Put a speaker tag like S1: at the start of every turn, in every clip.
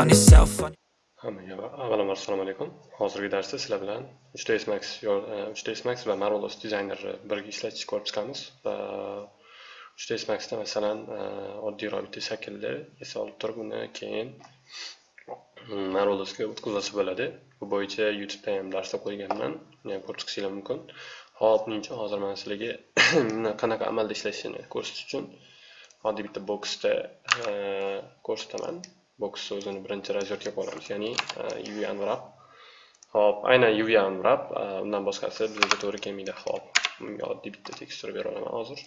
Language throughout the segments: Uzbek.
S1: on yourself.
S2: Hammaga avvalambor assalomu alaykum. Hozirgi darsda sizlar bilan 3ds Max 3ds e, Max va Marvelous Designerni birga ishlatishni ko'rib chiqamiz. 3ds Maxda masalan e, oddiyroq bitta shaklni olib turib, uni keyin Marvelousga o'tkazsa bo'ladi. Bu bo'yicha YouTube'da ham darsda qo'yganman. Uni ham ko'rib chiqishingiz mumkin. Hop, menimcha hozir men sizlarga qanaqa amalda ishlashini ko'rsatish uchun oddiy bitta boksda e, ko'rsataman. Box so'zini birinchi razyorga qo'yamiz ya'ni uv unwrap hop aynan uv unwrap undan boshqasi bizga to'g'ri kelmaydi hop. Bunga oddiy bitta tekstura bera olaman hozir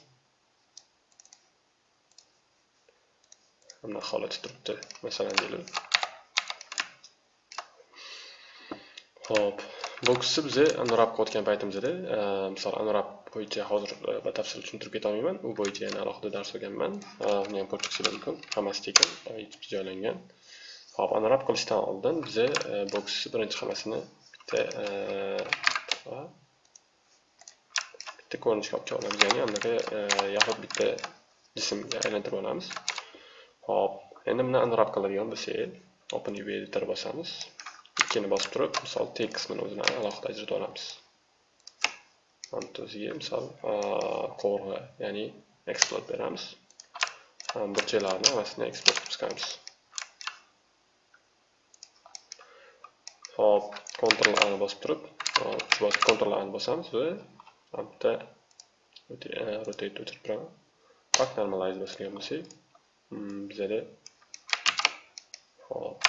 S2: bunaqa holati turibdi masalan deylik hop boksni biza unwrap qilayotgan paytimizda misol unwrap bo'yicha hozir e, batafsil tushuntirib ketolmayman u bo'yicha yana alohida dars olganman uni e, ham ko'rib chiqishingiz mumkin hammasi tekin e, joylangan. Hop unwrap qilishdan oldin biza boks birinchi hammasini bitta bitta ko'rinishga olib olamiz. Ya'ni anaqa yaxud bitta jismga aylantirib olamiz. Hop endi buni anrab qiladigan bo'lsak open uv editor bosamiz. Ikkini bosib turib misol tek qismini o'zini alohida ajratib olamiz. O'ziga misol qovurg'a ya'ni eksport beramiz burchaklarni hammasini export qilib chiqamiz hop Ctrl A bosib turib uh, Ctrl A ni bosamiz va bitta rotate o'chirib turaman pak normalize bosgan bo'lsak bizada hop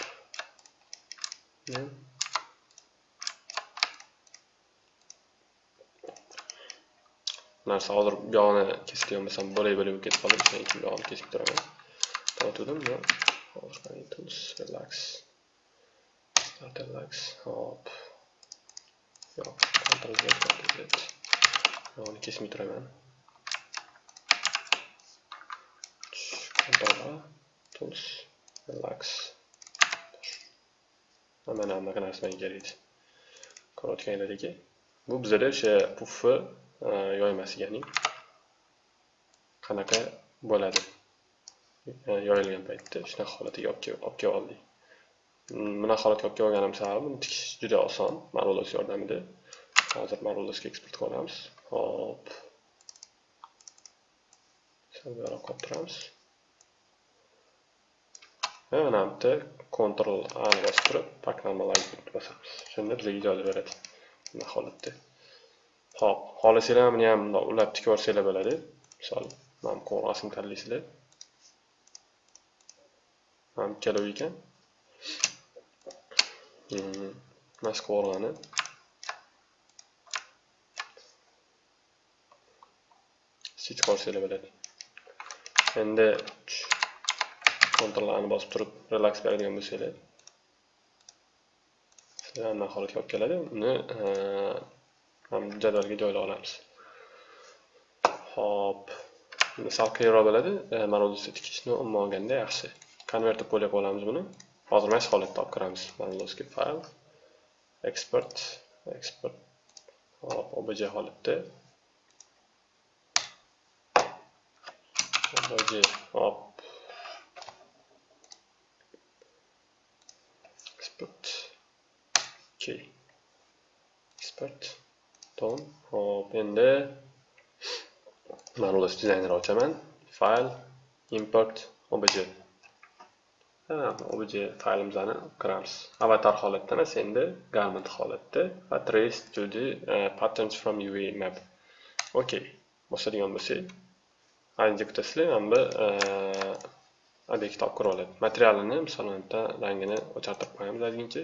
S2: narsa hozir bu yog'ini kesgan bo'lsam bo'lay bo'lib ketib qoldi shuning uchun bu yog'ini kesib turaman tortdim hozir relax. Starterlax hop. Yo'q control Z control Z yog'ini kesmay turaman control A tools relax. Mana bunaqa narsa menga kerak ko'rayotganlaringki bu bizada o'sha Э, yoymasi ya'ni qanaqa bo'ladi? Yoyilgan paytda shunaqa holatiga olib kelib oldik bunaqa holatga olib kelganim sababi buni tikish juda oson marulos yordamida. Hozir marulosga eksport qilib olamiz. Hop. Sal buyoqqa olib turamiz. Va mana bu yerda Ctrl A ni bosib turib pak normalize bosamiz shunda bizga ijoza beradi. Bunaqa holatda? Hop xohlasanglar buni ham bundoq ulab tikib yuborsanglar bo'ladi. Misol mana bu qog'ozni tanlaysizlar mana bu ikkalovi ekan hmm, mana shu qovurg'ani seçib olsanglar bo'ladi. Endi Ctrl ni bosib turib relax beradigan bo'lsanglar. Sizlarni holatga olib keladi. Uni jadvalga joylab olamiz hop sal qiyinroq bo'ladi marvelosni tikishni umuman olganda yaxshi konvertib qo'yib olamiz buni hozir mana shu holatda olib kiramiz fayl export export hop obj holatda obj hop export ok export tom hop endi marvelous designer ochaman file import obj. Obj faylimizni kiramiz avatar holatda emas endi garment holatda va trace to the uh, patterns from uv map. Okay, bosadigan bo'lsak ancha kutasizlar mana bu obyekt olib kira oladi materialini masalan, bitta rangini o'chartirib qo'yamiz ozgincha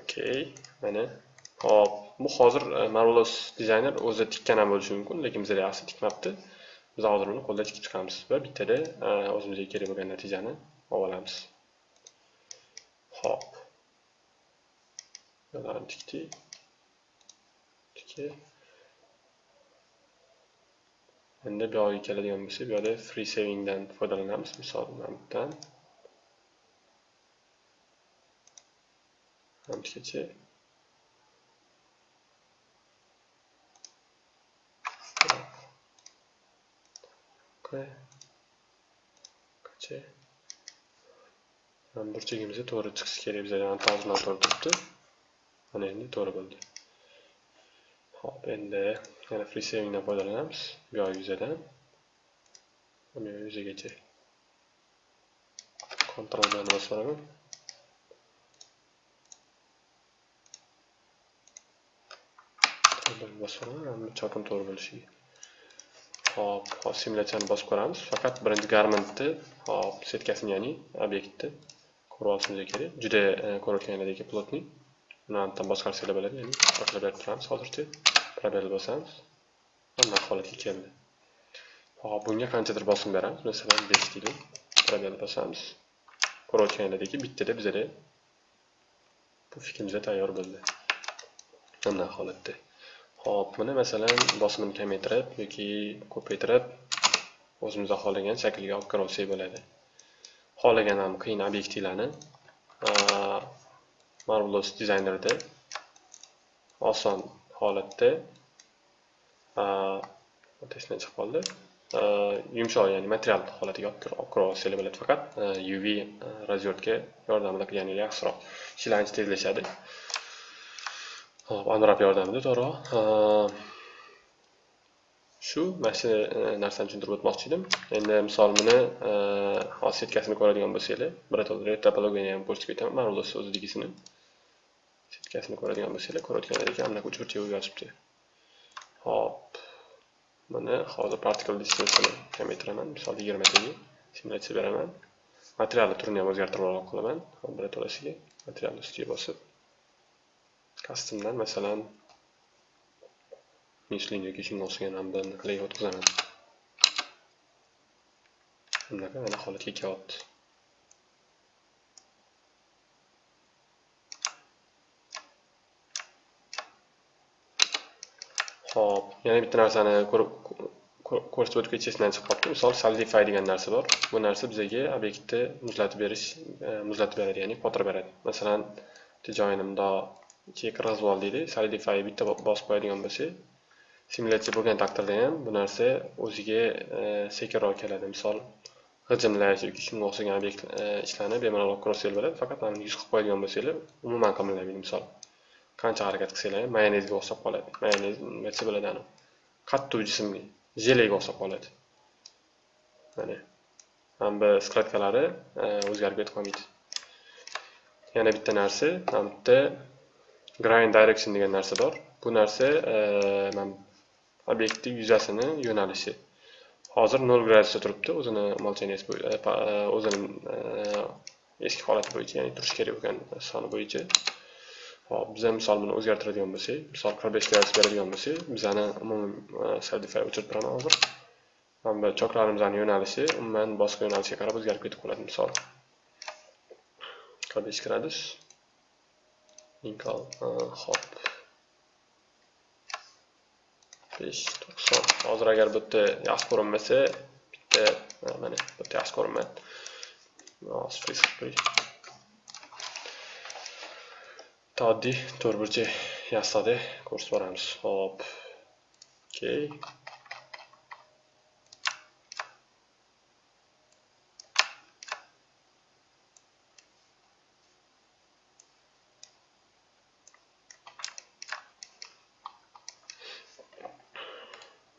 S2: Okay, mana hop bu hozir e, marvelous dizayner o'zi tikkan ham bo'lishi mumkin lekin bizda yaxshi tikmabdi. Biz hozir uni qo'lda tikib chiqamiz va bittada e, o'zimizga kerak bo'lgan natijani olamiz. Hop bularni tikdik. Tikib. Endi bu yoqqa keladigan bo'lsak bu yoqda free savingdan foydalanamiz misol mana bu yerdan hamgacha okay. mana burchagimiz to'g'ri chiqishi kerak bizga to'g'ri noto'g'ri turibdi mana endi to'g'ri bo'ldi Hop, endi yana free savingdan foydalanamiz bu yoq yuzadan bu yoq yuzagacha Ctrl bilan bosib olaman bosib olaman chopim to'g'ri bo'lishiga hop hop simulyatsiyani bosib ko'ramiz. Faqat birinchi garmentni hop setkasini ya'ni obyektni ko'rib olishimiz kerak juda e, ko'rayotganinglardek plotniy buni boshqarsanglar bo'ladi ya'ni oqlab berib turamiz. Hozircha probel bosamiz. Mana holatga keldi. Hop bunga qanchadir bosim beramiz. Masalan besh deylik. Probel bosamiz. Ko'rayotganinglardek bittada bizada pufikimiz tayyor bo'ldi. Mana holatda. Xo'p, buni masalan bosimini kamaytirib yoki ko'paytirib o'zimiz xohlagan shaklga olib kira olsak bo'ladi. Xohlagan ham qiyin obyektivlarni Marvelous dizaynerda oson holatda testdan chiqib qoldi yumshoq ya'ni material holatiga olib kira olsak bo'ladi faqat UV razyorka yordamida qilganinglar yaxshiroq ishlarni tezlashadi. Hop unwrap yordamida to'g'riroq shu mana shu e, narsani tushuntirib o'tmoqchi edim. Endi misol buni e, hozir setkasini ko'radigan bo'lsanglar birato'la topologiyani ham ko'rsatib ketaman. Marvelous o'zidagisini setkasini ko'radigan bo'lsanglar ko'rayotganlaringdek mana uch bo'lib yotibdi. hop. Buni hozir particle distance'ini kamaytiraman. Misol yigirmataga simulyatsiya beraman. Materialni turini ham o'zgartirib qilaman birato'lasiga materialni ustiga bosib. Customdan masalan mislin yoki shunga o'xshagan ham bir o'tkazaman bunaqa mana holatga kelyapti Xo'p, yana bitta narsani ko'rsatib o'tib ketishdan chiqib qolibdi. Misol solidify degan narsa bor. Bu narsa bizga obyektni muzlatib berish, e, muzlatib beradi, ya'ni qotirib beradi. Masalan, joyini mundoq chek razvol deydi. Solidify bitta bosib qo'yadigan bo'lsak simulyatsiya bo'lgan taqdirda ham bu narsa o'ziga e, sekinroq keladi. Misol, g'ijimlash yoki shunga o'xshagan obyekt e, ishlarni bemalol krossel bo'ladi. Faqat mana yuz qilib qo'yadigan bo'lsangiz, umuman qilinmaydi misol. qancha harakat qilsanglar ham mayonezga o'xshab qoladi mayonez nima bo'ladi ani qattiq jismga jelega o'xshab qoladi mana mana bu skladkalari e, o'zgarib ketib qolmaydi yana bitta narsa mana bu yerda grind direction degan narsa bor bu narsa e, mana obyektni yuzasini yo'nalishi hozir 0 gradusda turibdi o'zini молчанияsi e, e, o'zini e, eski holati bo'yicha ya'ni turishi kerak bo'lgan soni bo'yicha Hop, biza misol buni o'zgartiradigan bo'lsak, misol 45 gradus beradigan bo'lsak, bizani umumiy Solidify o'chirib turaman hozir. Mana bu choklarimizni yo'nalishi umuman boshqa yo'nalishga qarab o'zgarib ketib qoladi misol. 45 gradus. Inkal, uh, hop. 590. Hozir agar bu yerda yaxshi ko'rinmasa, bitta mana bu yerda yaxshi ko'rinmaydi oddiy to'rt burchak yasadi. Ko'rsatib boramiz. Hop. Okey.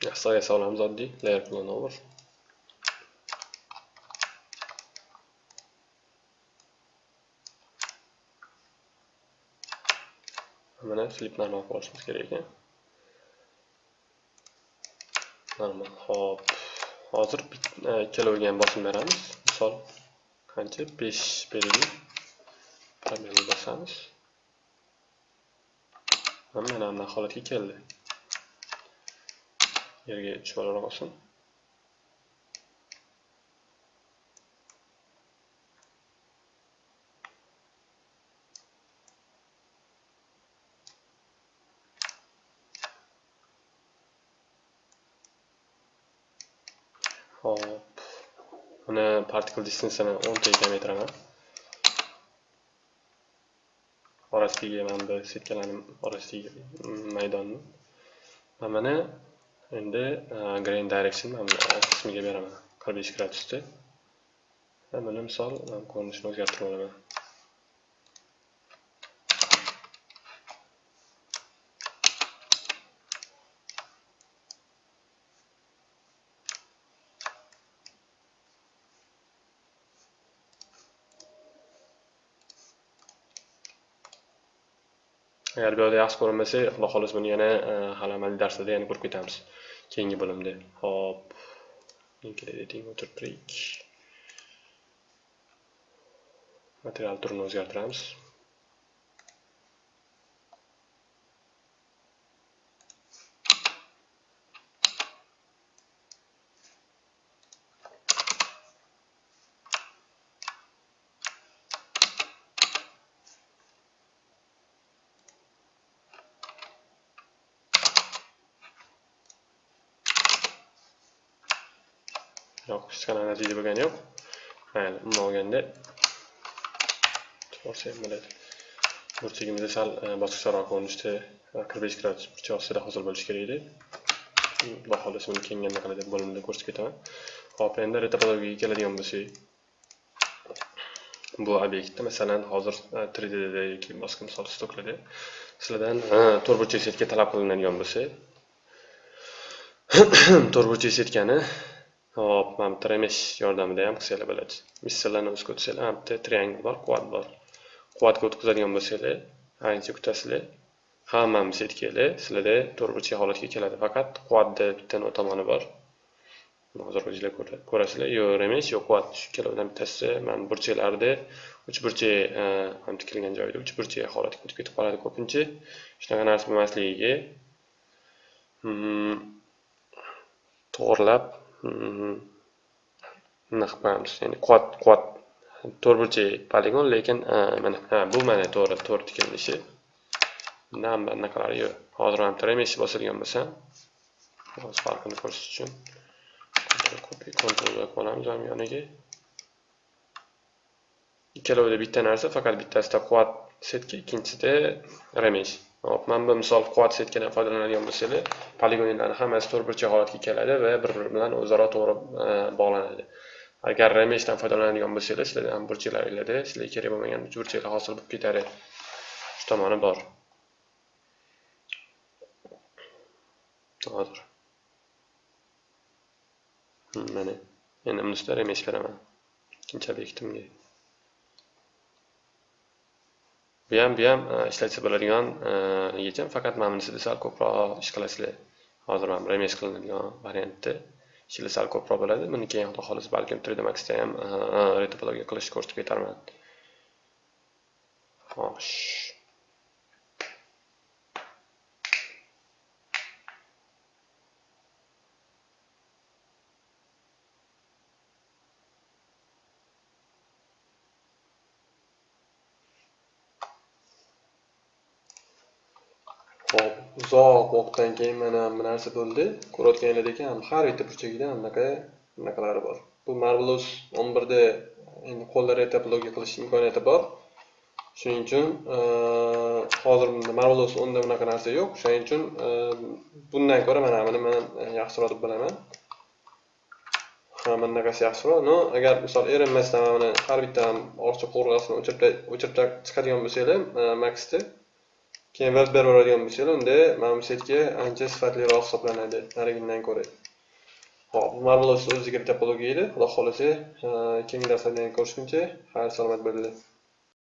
S2: Yasa yasa olamiz دي layer plan over mana flip normal qilishimiz kerak ekan normal hop hozir e, ikkaloviga ham bosim beramiz misol qancha 5 beraylik pробел bosamiz mana mana holatga keldi yerga tushib olsin Hop. Buni particle distance'ini 10 ta kamaytiraman. Orasidagi mana bu setkalarni orasidagi maydonni. Mana endi e, grain direction mana bu e, qismiga beraman. 45 gradusda. buni misol ko'rinishini o'zgartirib olaman agar bu yerda yaxshi ko'rinmasa xudo xohlasa buni yana e, hali amaliy darslarda yana ko'rib ketamiz keyingi bo'limda. Hop. Editing o'tirtirik material turini o'zgartiramiz. Yo'q hech qanaqa natija bo'lgani yo'q. Mayli umuman olganda borsa ham bo'ladi burchagimizni sal e, ko'rinishda e, qirq besh gradus burchak ostida hosil bo'lishi kerak edi. Xudo xohlasa buni keyingi anaqada bo'limda ko'rsatib ketaman. Hop endi retopologiyaga keladigan bo'lsak bu obyektda masalan hozir 3 e, da yoki boshqa misol stoklarda sizlardan e, to'rtburchak burchak setka talab qilinadigan bo'lsa to'rtburchak setkani hop mana bu remesh yordamida ham qilsanglar bo'ladi. Missillarni o'zga o'tsanglar mana bitta triangle bor quad bor. Quadga o'tkazadigan bo'lsanglar ancha kutasizlar hammamiz setkalar sizlarda to'rtburchak holatga keladi. Faqat quadni bitta tomoni bor. Hozir o'zinglar ko'rasizlar. Yo remes, yo quad shu ikkalovidan bittasi. Mana burchaklarda uchburchak e, ham tikilgan joyda uchburchak holatga o'tib ketib qoladi ko'pincha. Shunaqa narsa bo'lmasligiga hmm, to'g'rilab to'g'irlab bunaqa qilamiz ya'ni quvat quvat to'rtburchak poligon lekin mana ha bu mana to'g'ri to'g'ri tikilinishi bundan bunaqalari yo'q hozir ham tremesh bosilgan bo'lsa hozir farqini ko'rsatish uchun copy control olamiz ham yoniga ikkalovida bitta narsa faqat bittasida quvat setka ikkinchisida remesh hop mana bu misol quvvat setkadan foydalanadigan bo'lsanglar poligonlarni hammasi to'rtburchak holatga keladi va bir biri bilan o'zaro to'g'ri e, bog'lanadi. Agar remeshdan foydalanadigan bo'lsanglar sizlarda ham burchaklaringlarda sizlarga kerak bo'lmagan uch burchaklar hosil bo'lib ketadi. Shu tomoni bor. Hozir. Hmm, mana endi bunisida remesh beraman. Ikkinchi obyektimga bu ham bu ham e, ishlatsa bo'ladigan e, yechim. Faqat mana bunisida sal ko'proq ish qilasizlar. Hozir mana remesh qilinadigan variantda ishlar sal ko'proq bo'ladi. Buni keyin xudo xohlasa balkim 3d maxda ham e, retopologiya qilishni ko'rsatib ketarman. Xo'sh. Hop, uzoq vaqtdan keyin mana bu narsa bo'ldi. Ko'rayotganingizdek ekan, har bitta burchagida anaqa anaqalari bor. Bu Marvelous 11 da endi qo'llar logi qilish imkoniyati bor. Shuning uchun hozir bunda Marvelous 10 da bunaqa narsa yo'q. Shuning uchun bundan ko'ra mana buni men yaxshiroq deb bilaman. Ha, bunaqasi yaxshiroq. No, agar misol erinmasdan mana har bitta orcha qo'rg'asini o'chirib o'chirib chiqadigan bo'lsanglar, e, Maxda keyin web beradigan bo'lsanglar unda mana bu setka ancha sifatliroq hisoblanadi. Narigidan ko'ra hop marvelous o'ziga topologiya edi xudo xohlasa keyingi darslarda ko'rishguncha xayr salomat bo'linglar.